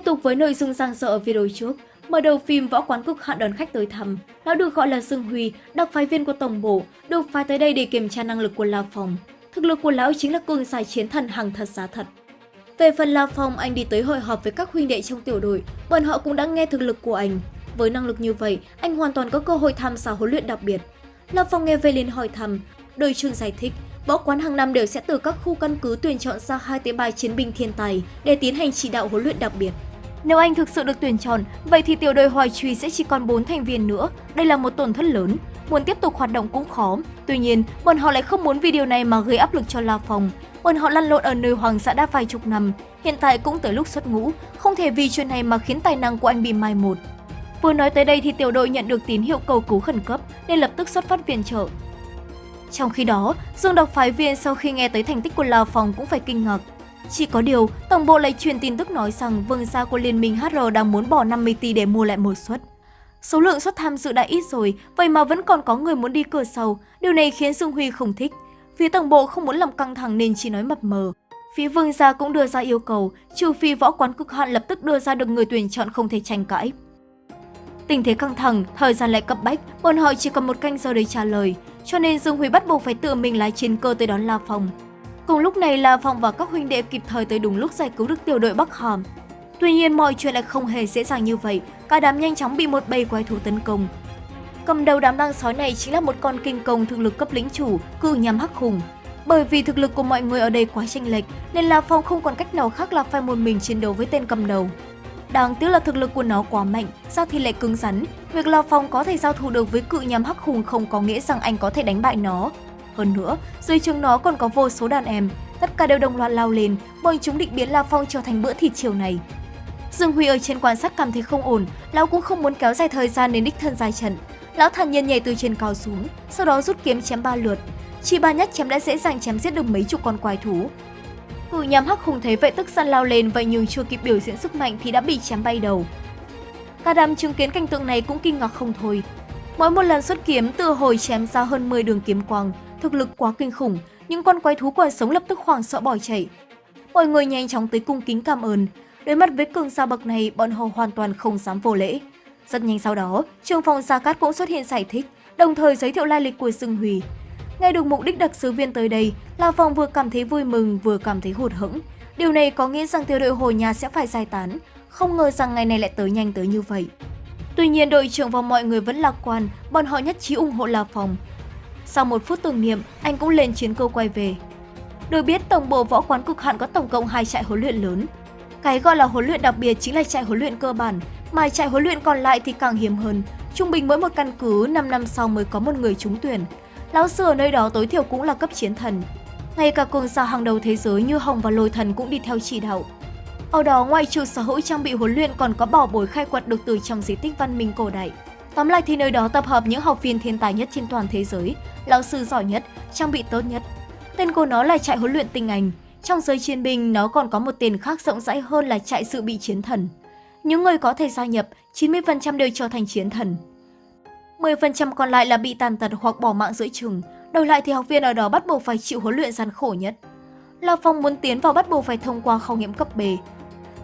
Tiếp tục với nội dung giang dở ở video trước, mở đầu phim võ quán cực hạn đón khách tới thăm, lão được gọi là Dương Huy, đặc phái viên của tổng bộ, được phái tới đây để kiểm tra năng lực của La Phong. Thực lực của lão chính là cường giải chiến thần hàng thật giá thật. Về phần La Phong, anh đi tới hội họp với các huynh đệ trong tiểu đội, bọn họ cũng đã nghe thực lực của anh. Với năng lực như vậy, anh hoàn toàn có cơ hội tham gia huấn luyện đặc biệt. La Phong nghe về liền hỏi thăm, đội trưởng giải thích, võ quán hàng năm đều sẽ từ các khu căn cứ tuyển chọn ra hai tới ba chiến binh thiên tài để tiến hành chỉ đạo huấn luyện đặc biệt. Nếu anh thực sự được tuyển chọn, vậy thì tiểu đội Hoài Truy sẽ chỉ còn 4 thành viên nữa. Đây là một tổn thất lớn, muốn tiếp tục hoạt động cũng khó. Tuy nhiên, bọn họ lại không muốn vì điều này mà gây áp lực cho La Phong. Bọn họ lăn lộn ở nơi hoàng xã đã vài chục năm, hiện tại cũng tới lúc xuất ngũ, không thể vì chuyện này mà khiến tài năng của anh bị mai một. Vừa nói tới đây thì tiểu đội nhận được tín hiệu cầu cứu khẩn cấp nên lập tức xuất phát viện trợ. Trong khi đó, Dương độc phái viên sau khi nghe tới thành tích của La Phong cũng phải kinh ngạc. Chỉ có điều, Tổng bộ lại truyền tin tức nói rằng vương gia của Liên minh HR đang muốn bỏ 50 tỷ để mua lại một suất. Số lượng suất tham dự đã ít rồi, vậy mà vẫn còn có người muốn đi cửa sau. Điều này khiến Dương Huy không thích. Phía tổng bộ không muốn làm căng thẳng nên chỉ nói mập mờ. Phía vương gia cũng đưa ra yêu cầu, trừ phi võ quán cực hạn lập tức đưa ra được người tuyển chọn không thể tranh cãi. Tình thế căng thẳng, thời gian lại cấp bách, bọn họ chỉ còn một canh giờ để trả lời, cho nên Dương Huy bắt buộc phải tự mình lái chiến cơ tới đón La Phong. Cùng lúc này La Phong và các huynh đệ kịp thời tới đúng lúc giải cứu được tiểu đội Bắc Hàm. Tuy nhiên mọi chuyện lại không hề dễ dàng như vậy, cả đám nhanh chóng bị một bầy quái thú tấn công. Cầm đầu đám đang sói này chính là một con kinh công thực lực cấp lĩnh chủ, cự nhằm hắc hùng. Bởi vì thực lực của mọi người ở đây quá chênh lệch, nên La Phong không còn cách nào khác là phải một mình chiến đấu với tên cầm đầu. Đáng tiếc là thực lực của nó quá mạnh, sao thì lại cứng rắn. Việc La Phong có thể giao thủ được với cự nhằm hắc hùng không có nghĩa rằng anh có thể đánh bại nó. Hơn nữa, dưới trường nó còn có vô số đàn em, tất cả đều đồng loạt lao lên, bọn chúng định biến La Phong trở thành bữa thịt chiều này. Dương Huy ở trên quan sát cảm thấy không ổn, lão cũng không muốn kéo dài thời gian đến đích thân dài trận. Lão thản nhiên nhảy từ trên cao xuống, sau đó rút kiếm chém ba lượt. Chỉ ba nhát chém đã dễ dàng chém giết được mấy chục con quái thú. Cự nhắm hắc hùng thấy vậy tức giận lao lên vậy nhưng chưa kịp biểu diễn sức mạnh thì đã bị chém bay đầu. Cả đám chứng kiến cảnh tượng này cũng kinh ngạc không thôi. Mỗi một lần xuất kiếm từ hồi chém ra hơn 10 đường kiếm quang, thực lực quá kinh khủng, những con quái thú còn sống lập tức hoảng sợ bỏ chạy. Mọi người nhanh chóng tới cung kính cảm ơn. Đối mặt với cường gia bậc này, bọn họ hoàn toàn không dám vô lễ. Rất nhanh sau đó, trường phòng Gia Cát cũng xuất hiện giải thích, đồng thời giới thiệu lai lịch của Dương Huy. Nghe được mục đích đặc sứ viên tới đây, La Phong vừa cảm thấy vui mừng vừa cảm thấy hụt hẫng. Điều này có nghĩa rằng tiểu đội hồi nhà sẽ phải giải tán, không ngờ rằng ngày này lại tới nhanh tới như vậy. Tuy nhiên đội trưởng và mọi người vẫn lạc quan, bọn họ nhất trí ủng hộ La Phong. Sau một phút tưởng niệm, anh cũng lên chiến cơ quay về. Được biết, tổng bộ võ quán cực hạn có tổng cộng hai trại huấn luyện lớn. Cái gọi là huấn luyện đặc biệt chính là trại huấn luyện cơ bản, mà trại huấn luyện còn lại thì càng hiếm hơn. Trung bình mỗi một căn cứ 5 năm sau mới có một người trúng tuyển. Lão sư ở nơi đó tối thiểu cũng là cấp chiến thần. Ngay cả cường giả hàng đầu thế giới như Hồng và Lôi Thần cũng đi theo chỉ đạo. Ở đó ngoài trừ sở hữu trang bị huấn luyện còn có bảo bối khai quật được từ trong di tích văn minh cổ đại. Tóm lại thì nơi đó tập hợp những học viên thiên tài nhất trên toàn thế giới, lão sư giỏi nhất, trang bị tốt nhất. Tên của nó là trại huấn luyện tinh anh. Trong giới chiến binh, nó còn có một tên khác rộng rãi hơn là trại dự bị chiến thần. Những người có thể gia nhập, 90% đều trở thành chiến thần. 10% còn lại là bị tàn tật hoặc bỏ mạng giữa chừng, đổi lại thì học viên ở đó bắt buộc phải chịu huấn luyện gian khổ nhất. La Phong muốn tiến vào bắt buộc phải thông qua khảo nghiệm cấp B.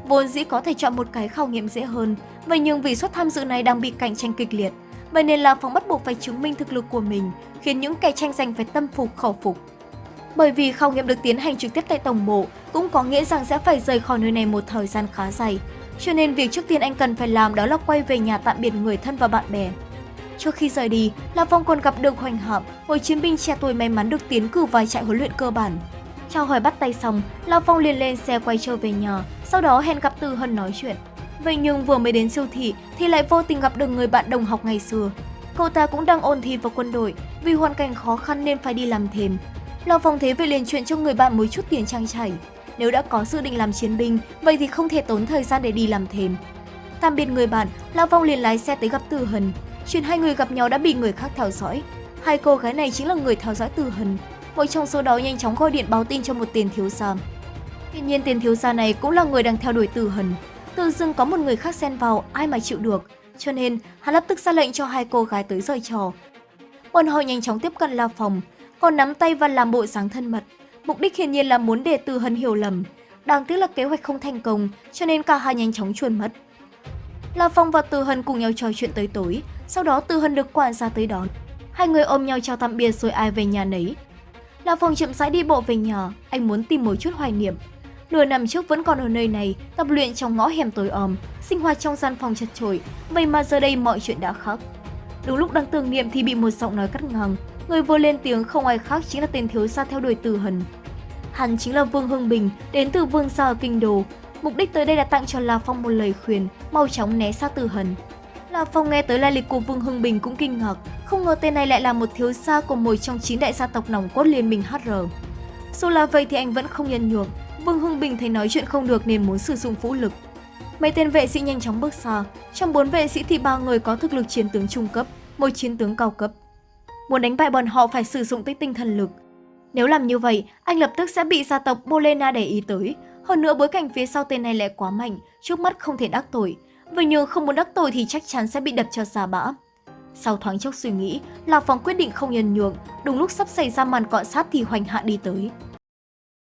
Vốn dĩ có thể chọn một cái khảo nghiệm dễ hơn, vậy nhưng vì suất tham dự này đang bị cạnh tranh kịch liệt, vậy nên là Phong bắt buộc phải chứng minh thực lực của mình, khiến những kẻ tranh giành phải tâm phục khẩu phục. Bởi vì khảo nghiệm được tiến hành trực tiếp tại tổng bộ, cũng có nghĩa rằng sẽ phải rời khỏi nơi này một thời gian khá dài. Cho nên việc trước tiên anh cần phải làm đó là quay về nhà tạm biệt người thân và bạn bè. Trước khi rời đi, La Phong còn gặp được Hoành Hạm, một chiến binh trẻ tuổi may mắn được tiến cử vài trại huấn luyện cơ bản. Chào hỏi bắt tay xong, Lao Phong liền lên xe quay trở về nhà, sau đó hẹn gặp Tư Hân nói chuyện. Vậy nhưng vừa mới đến siêu thị thì lại vô tình gặp được người bạn đồng học ngày xưa. Cậu ta cũng đang ôn thi vào quân đội, vì hoàn cảnh khó khăn nên phải đi làm thêm. Lao Phong thế về liền chuyện cho người bạn một chút tiền trang trải. Nếu đã có dự định làm chiến binh, vậy thì không thể tốn thời gian để đi làm thêm. Tạm biệt người bạn, Lao Phong liền lái xe tới gặp Tư Hân. Chuyện hai người gặp nhau đã bị người khác theo dõi. Hai cô gái này chính là người theo dõi Tư Hân. Một trong số đó nhanh chóng gọi điện báo tin cho một tiền thiếu gia. Tuy nhiên tiền thiếu gia này cũng là người đang theo đuổi Tử Hân. Tự dưng có một người khác xen vào, ai mà chịu được. Cho nên, hắn lập tức ra lệnh cho hai cô gái tới rời trò. Bọn họ nhanh chóng tiếp cận La Phòng, còn nắm tay và làm bộ dáng thân mật. Mục đích hiển nhiên là muốn để Tử Hân hiểu lầm. Đáng tiếc là kế hoạch không thành công, cho nên cả hai nhanh chóng chuồn mất. La Phong và Từ Hân cùng nhau trò chuyện tới tối, sau đó Từ Hân được quản gia tới đón. Hai người ôm nhau chào tạm biệt rồi ai về nhà nấy. Là Phong chậm rãi đi bộ về nhà, anh muốn tìm một chút hoài niệm. Nửa năm trước vẫn còn ở nơi này, tập luyện trong ngõ hẻm tối om, sinh hoạt trong gian phòng chật chội, vậy mà giờ đây mọi chuyện đã khác. Đúng lúc đang tưởng niệm thì bị một giọng nói cắt ngang, người vừa lên tiếng không ai khác chính là tên thiếu gia theo đuổi Từ Hân. Hắn chính là Vương Hưng Bình, đến từ Vương gia ở Kinh Đô. Mục đích tới đây là tặng cho La Phong một lời khuyên, mau chóng né xa Từ Hân. La Phong nghe tới lai lịch của Vương Hưng Bình cũng kinh ngạc, không ngờ tên này lại là một thiếu gia của một trong chín đại gia tộc nòng cốt liên minh HR. Dù là vậy thì anh vẫn không nhân nhượng, Vương Hưng Bình thấy nói chuyện không được nên muốn sử dụng vũ lực. Mấy tên vệ sĩ nhanh chóng bước xa, trong bốn vệ sĩ thì ba người có thực lực chiến tướng trung cấp, một chiến tướng cao cấp. Muốn đánh bại bọn họ phải sử dụng tới tinh thần lực. Nếu làm như vậy, anh lập tức sẽ bị gia tộc Bolena để ý tới. Hơn nữa bối cảnh phía sau tên này lại quá mạnh, trước mắt không thể đắc tội và nhưng không muốn đắc tội thì chắc chắn sẽ bị đập cho ra bã. Sau thoáng chốc suy nghĩ, Lạc Phong quyết định không nhân nhượng, đúng lúc sắp xảy ra màn cọ sát thì hoành hạ đi tới.